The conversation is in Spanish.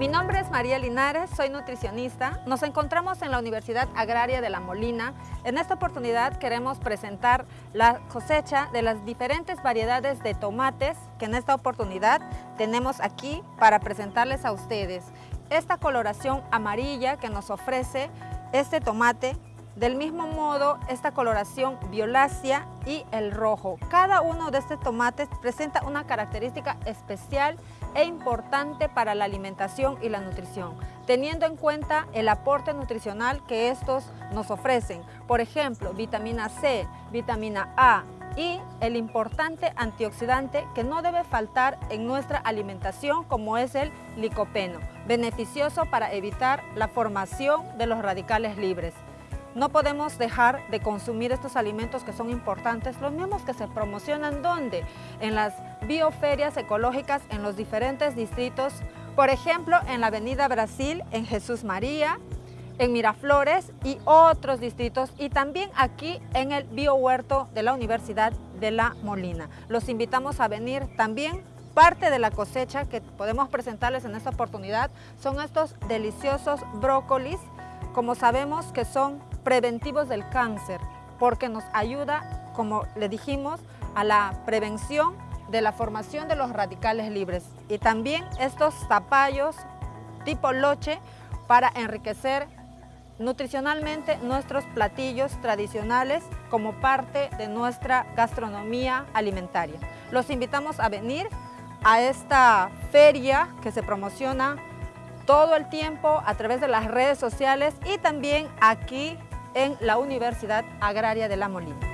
Mi nombre es María Linares, soy nutricionista. Nos encontramos en la Universidad Agraria de La Molina. En esta oportunidad queremos presentar la cosecha de las diferentes variedades de tomates que en esta oportunidad tenemos aquí para presentarles a ustedes. Esta coloración amarilla que nos ofrece este tomate del mismo modo, esta coloración violácea y el rojo. Cada uno de estos tomates presenta una característica especial e importante para la alimentación y la nutrición, teniendo en cuenta el aporte nutricional que estos nos ofrecen. Por ejemplo, vitamina C, vitamina A y el importante antioxidante que no debe faltar en nuestra alimentación como es el licopeno, beneficioso para evitar la formación de los radicales libres. No podemos dejar de consumir estos alimentos que son importantes, los mismos que se promocionan ¿dónde? En las bioferias ecológicas en los diferentes distritos, por ejemplo, en la Avenida Brasil, en Jesús María, en Miraflores y otros distritos y también aquí en el biohuerto de la Universidad de La Molina. Los invitamos a venir también parte de la cosecha que podemos presentarles en esta oportunidad son estos deliciosos brócolis, como sabemos que son preventivos del cáncer, porque nos ayuda, como le dijimos, a la prevención de la formación de los radicales libres. Y también estos zapallos tipo loche para enriquecer nutricionalmente nuestros platillos tradicionales como parte de nuestra gastronomía alimentaria. Los invitamos a venir a esta feria que se promociona todo el tiempo a través de las redes sociales y también aquí en la Universidad Agraria de La Molina.